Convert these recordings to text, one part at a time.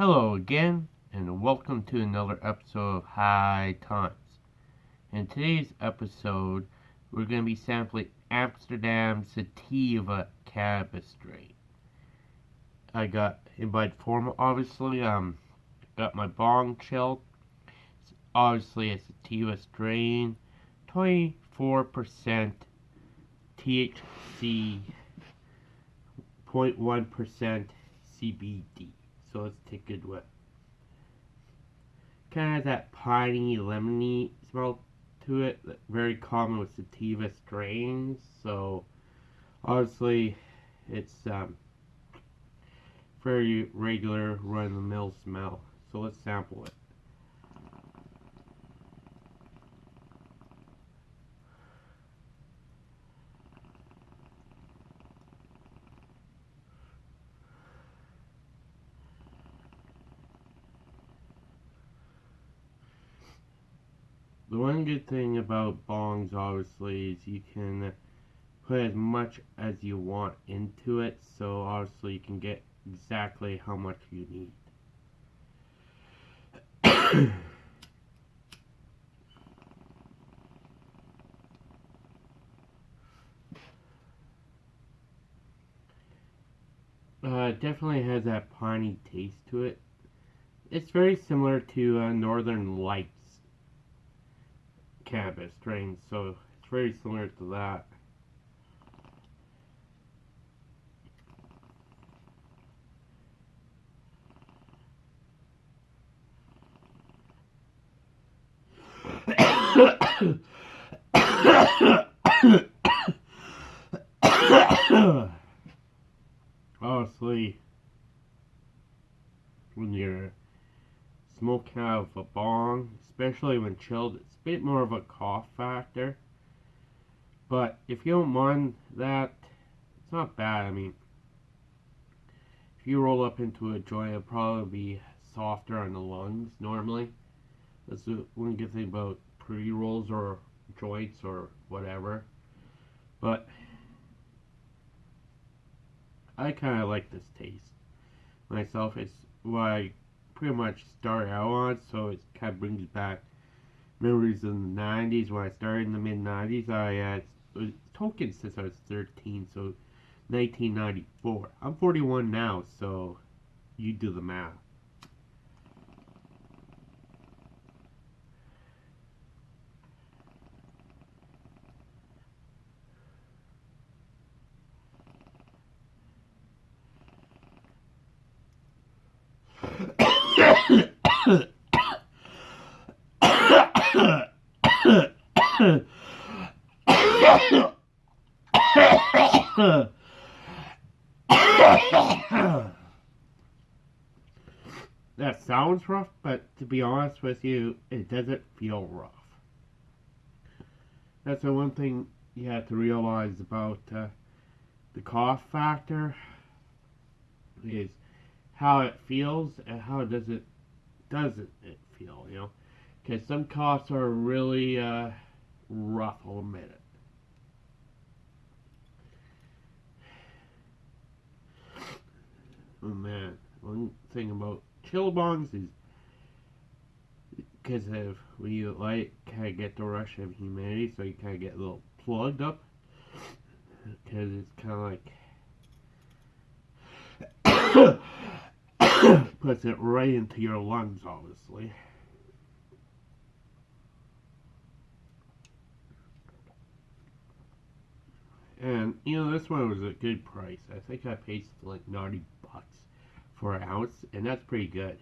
Hello again, and welcome to another episode of High Times. In today's episode, we're going to be sampling Amsterdam Sativa cannabis strain. I got invited form, obviously. Um, got my bong chilled. It's obviously a sativa strain, 24% THC, 0.1% CBD. So let's take a good whiff. Kind of has that piney, lemony smell to it, very common with sativa strains. So obviously, it's um, very regular, run-of-the-mill smell. So let's sample it. The one good thing about bongs, obviously, is you can put as much as you want into it, so obviously you can get exactly how much you need. uh, definitely has that piney taste to it. It's very similar to uh, Northern Lights cannabis strain, so it's very similar to that. Honestly, when you're smoking out of a bong, especially when chilled, it's a bit more of a cough factor. But if you don't mind that, it's not bad. I mean, if you roll up into a joint, it'll probably be softer on the lungs normally. That's the one good thing about pre-rolls or joints or whatever. But I kind of like this taste myself. It's I pretty much started out on, so it kind of brings back memories of the 90s. When I started in the mid 90s, I had token since I was 13, so 1994. I'm 41 now, so you do the math. that sounds rough, but to be honest with you, it doesn't feel rough. That's the one thing you have to realize about uh, the cough factor is how it feels and how does it doesn't it feel, you know? Because some coughs are really uh, rough, I'll admit. Oh man, one thing about chill bongs is because of when you light, kind of get the rush of humidity, so you kind of get a little plugged up. Because it's kind of like puts it right into your lungs, obviously. And, you know, this one was a good price. I think I paid like 90 bucks for an ounce, and that's pretty good.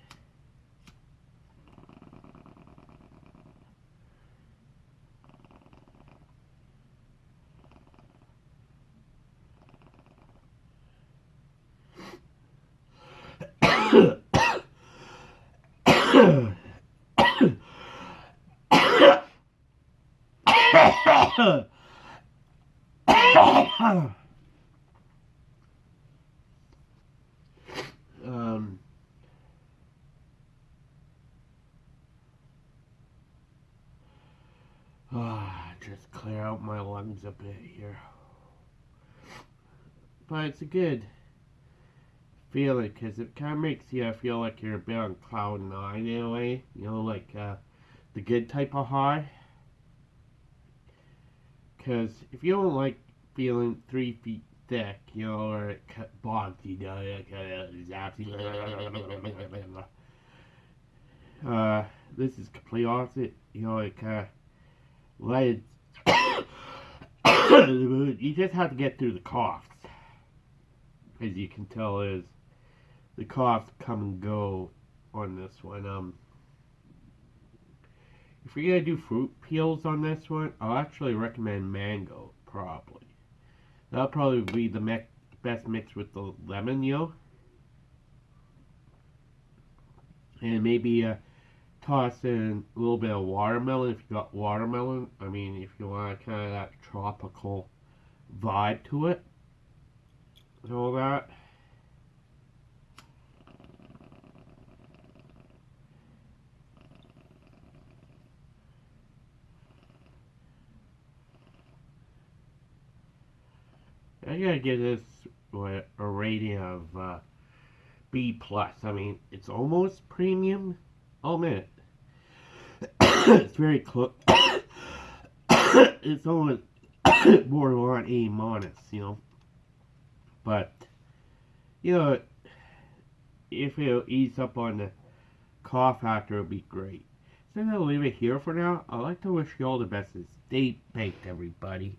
Um, ah, just clear out my lungs a bit here. But it's a good feeling because it kind of makes you feel like you're a bit on cloud nine in a way. You know, like uh, the good type of high. Because if you don't like feeling three feet thick, you know, or it bogs you. Uh, this is complete opposite. You know, lights. you just have to get through the coughs. As you can tell, is the coughs come and go on this one. Um, if you're gonna do fruit peels on this one, I'll actually recommend mango, probably. That'll probably be the me best mix with the lemon, know? And maybe uh, toss in a little bit of watermelon if you got watermelon. I mean, if you want kind of that tropical vibe to it. And all that. I gotta give this a rating of uh, B plus. I mean, it's almost premium. I'll admit it's very close. it's almost borderline A minus, you know. But you know, if it'll ease up on the cough factor, it'll be great. So I'm gonna leave it here for now. I'd like to wish you all the best. Stay baked, everybody.